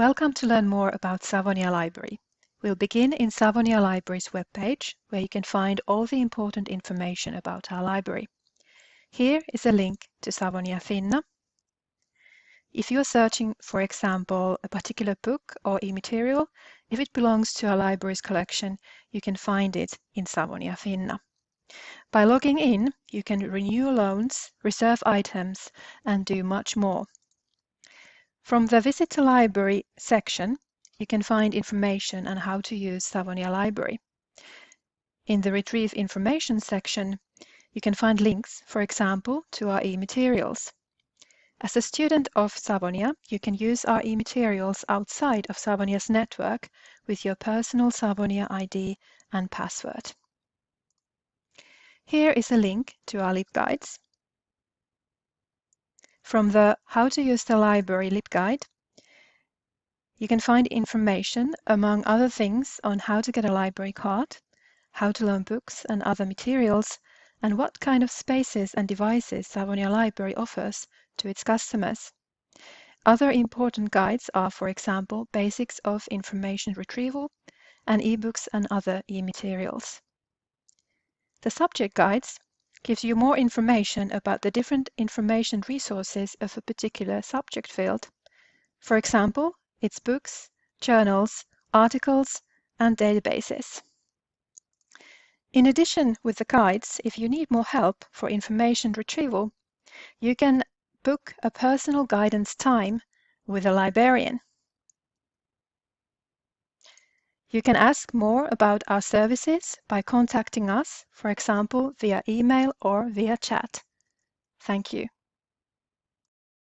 Welcome to learn more about Savonia Library. We'll begin in Savonia Library's webpage, where you can find all the important information about our library. Here is a link to Savonia Finna. If you are searching, for example, a particular book or e-material, if it belongs to our library's collection, you can find it in Savonia Finna. By logging in, you can renew loans, reserve items, and do much more. From the Visit the Library section, you can find information on how to use Savonia Library. In the Retrieve Information section, you can find links, for example, to our e-materials. As a student of Savonia, you can use our e-materials outside of Savonia's network with your personal Savonia ID and password. Here is a link to our LibGuides. From the How to use the library LibGuide, you can find information, among other things, on how to get a library card, how to loan books and other materials, and what kind of spaces and devices Savonia Library offers to its customers. Other important guides are, for example, basics of information retrieval and ebooks and other e-materials. The subject guides gives you more information about the different information resources of a particular subject field. For example, its books, journals, articles, and databases. In addition with the guides, if you need more help for information retrieval, you can book a personal guidance time with a librarian. You can ask more about our services by contacting us, for example, via email or via chat. Thank you.